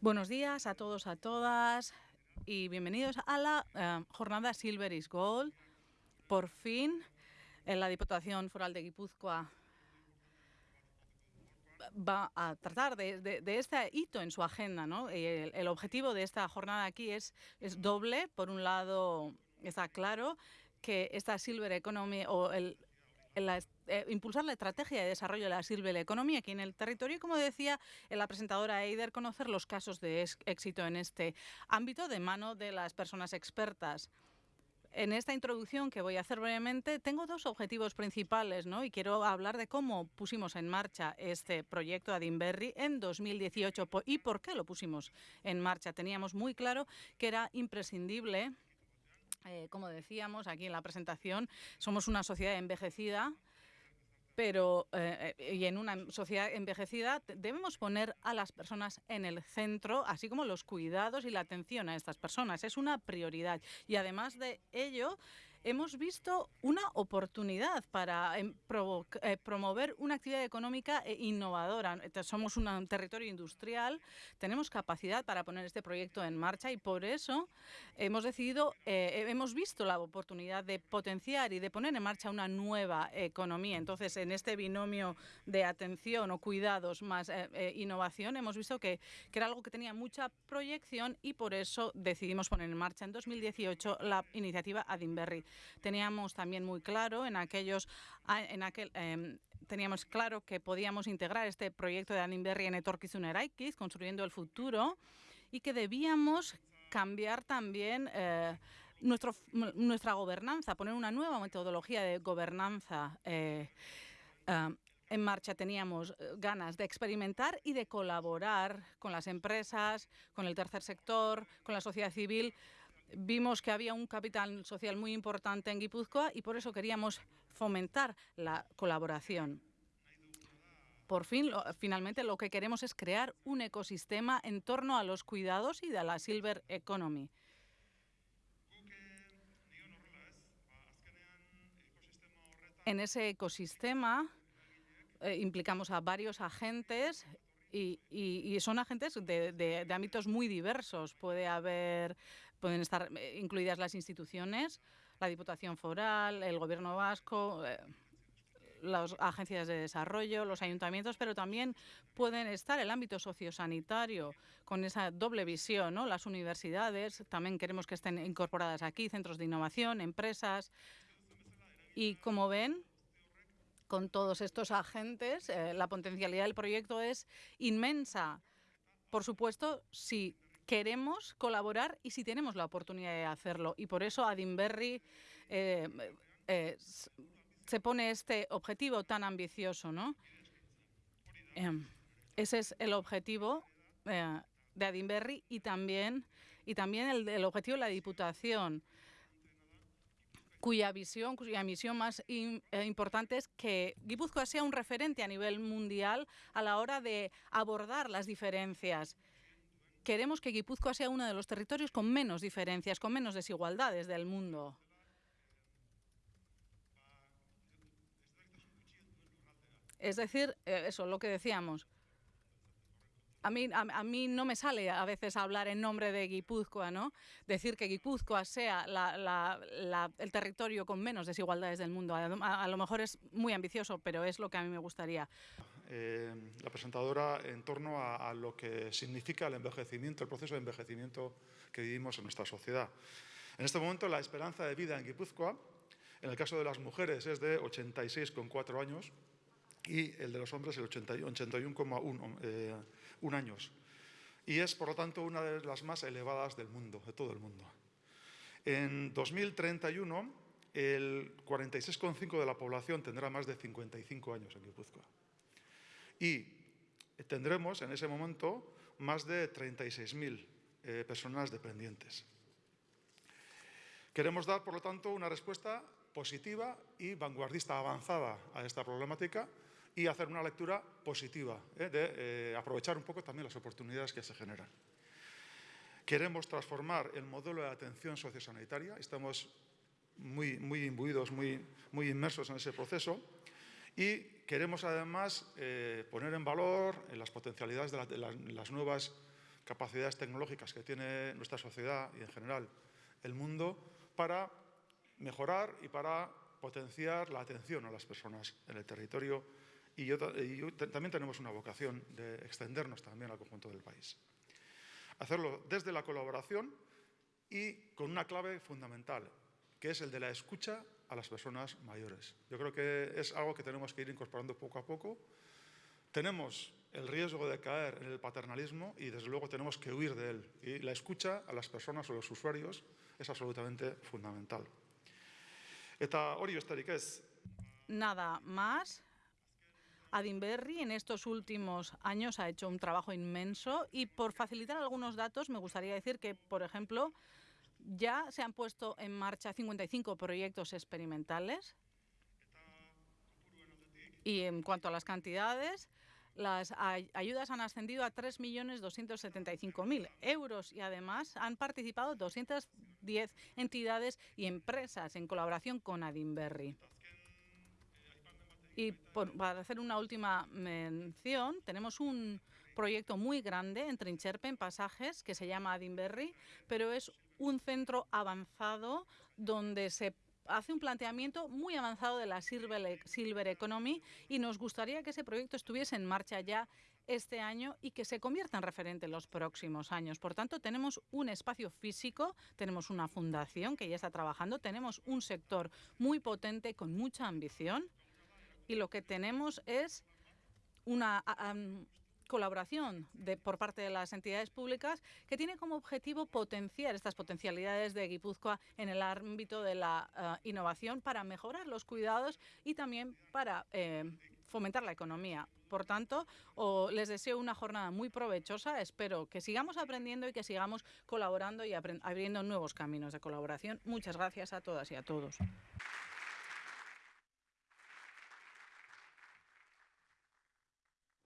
Buenos días a todos, a todas y bienvenidos a la eh, jornada Silver is Gold. Por fin, en la Diputación Foral de Guipúzcoa va a tratar de, este hito en su agenda. ¿no? El, objetivo de esta jornada aquí es, doble. Por un lado, está claro que esta Silver Economy o el- la- eh, impulsar la estrategia de desarrollo de la Silver Economy aquí en el territorio y, como decía la presentadora Eider, conocer los casos de éxito en este ámbito de mano de las personas expertas. En esta introducción que voy a hacer brevemente, tengo dos objetivos principales, ¿no? Y quiero hablar de cómo pusimos en marcha este proyecto Adinberry en 2018 po- y por qué lo pusimos en marcha. Teníamos muy claro que era imprescindible, eh, como decíamos aquí en la presentación, somos una sociedad envejecida, pero eh, y en una sociedad envejecida debemos poner a las personas en el centro, así como los cuidados y la atención a estas personas. Es una prioridad. Y además de ello, hemos visto una oportunidad para em, eh, promover una actividad económica eh, innovadora. Somos un territorio industrial, tenemos capacidad para poner este proyecto en marcha y por eso hemos decidido, eh, hemos visto la oportunidad de potenciar y de poner en marcha una nueva economía. Entonces, en este binomio de atención o cuidados más innovación, hemos visto que, que era algo que tenía mucha proyección y por eso decidimos poner en marcha en 2018 la iniciativa Adinberry. Teníamos también muy claro en aquellos, a- en aquel, em, teníamos claro que podíamos integrar este proyecto de Adinberry en Etorkizun Eraikiz, construyendo el futuro, y que debíamos cambiar también eh, nuestro, nuestra gobernanza, poner una nueva metodología de gobernanza. eh, ah, en marcha teníamos eh, ganas de experimentar y de colaborar con las empresas, con el tercer sector, con la sociedad civil. Vimos que había un capital social muy importante en Guipúzcoa y por eso queríamos fomentar la colaboración. Por fin, finalmente, lo que queremos es crear un ecosistema en torno a los cuidados y de la Silver Economy. En ese ecosistema eh, implicamos a varios agentes y, son agentes de ámbitos muy diversos. Puede haber, pueden estar eh, incluidas las instituciones, la Diputación Foral, el Gobierno Vasco. eh, las agencias de desarrollo, los ayuntamientos, pero también pueden estar el ámbito sociosanitario con esa doble visión. Las universidades también queremos que estén incorporadas aquí, centros de innovación, empresas. Y como ven, con todos estos agentes, eh, la potencialidad del proyecto es inmensa. Por supuesto, si queremos colaborar y si tenemos la oportunidad de hacerlo. Y por eso Adinberry eh, eh, se pone este objetivo tan ambicioso, ¿no? Em, ese es el objetivo eh, de Adinberry y también, y también el, objetivo de la Diputación cuya visión, cuya misión más im- importante es que Guipúzcoa sea un referente a nivel mundial a la hora de abordar las diferencias. Queremos que Guipúzcoa sea uno de los territorios con menos diferencias, con menos desigualdades del mundo. Es decir, eh, eso, lo que decíamos. A mí, a, a mí no me sale a veces hablar en nombre de Guipúzcoa, ¿no? Decir que Guipúzcoa sea la- el territorio con menos desigualdades del mundo. A- a lo mejor es muy ambicioso, pero es lo que a mí me gustaría. Eh, la presentadora en torno a, lo que significa el envejecimiento, el proceso de envejecimiento que vivimos en nuestra sociedad. En este momento la esperanza de vida en Guipúzcoa, en el caso de las mujeres, es de 86,4 años y el de los hombres el 80 81,1 eh, años. Y es, por lo tanto, una de las más elevadas del mundo, de todo el mundo. En 2031, el 46,5 de la población tendrá más de 55 años en Guipúzcoa. Y tendremos en ese momento más de 36.000 eh, personas dependientes. Queremos dar, por lo tanto, una respuesta positiva y vanguardista avanzada a esta problemática y hacer una lectura positiva, ¿eh? de eh, aprovechar un poco también las oportunidades que se generan. Queremos transformar el modelo de atención sociosanitaria, estamos muy, muy imbuidos, muy, muy inmersos en ese proceso, Y queremos además eh, poner en valor las potencialidades de, las nuevas capacidades tecnológicas que tiene nuestra sociedad y en general el mundo para mejorar y para potenciar la atención a las personas en el territorio y, también tenemos una vocación de extendernos también al conjunto del país. Hacerlo desde la colaboración y con una clave fundamental, que es el de la escucha a las personas mayores. Yo creo que es algo que tenemos que ir incorporando poco a poco. Tenemos el riesgo de caer en el paternalismo y desde luego tenemos que huir de él. Y la escucha a las personas o los usuarios es absolutamente fundamental. Eta hori besterik ez. Nada más. Adinberry en estos últimos años ha hecho un trabajo inmenso y por facilitar algunos datos me gustaría decir que, por ejemplo, ya se han puesto en marcha 55 proyectos experimentales y en cuanto a las cantidades, las ayudas han ascendido a 3.275.000 euros y además han participado 210 entidades y empresas en colaboración con Adinberry. Y para hacer una última mención, tenemos un proyecto muy grande en Trincherpe, en Pasajes, que se llama Adinberry, pero es un centro avanzado donde se hace un planteamiento muy avanzado de la Silver Economy y nos gustaría que ese proyecto estuviese en marcha ya este año y que se convierta en referente en los próximos años. Por tanto, tenemos un espacio físico, tenemos una fundación que ya está trabajando, tenemos un sector muy potente con mucha ambición y lo que tenemos es una colaboración de, por parte de las entidades públicas que tiene como objetivo potenciar estas potencialidades de Guipúzcoa en el ámbito de la eh, innovación para mejorar los cuidados y también para eh, fomentar la economía. Por tanto, les deseo una jornada muy provechosa. Espero que sigamos aprendiendo y que sigamos colaborando y abriendo nuevos caminos de colaboración. Muchas gracias a todas y a todos.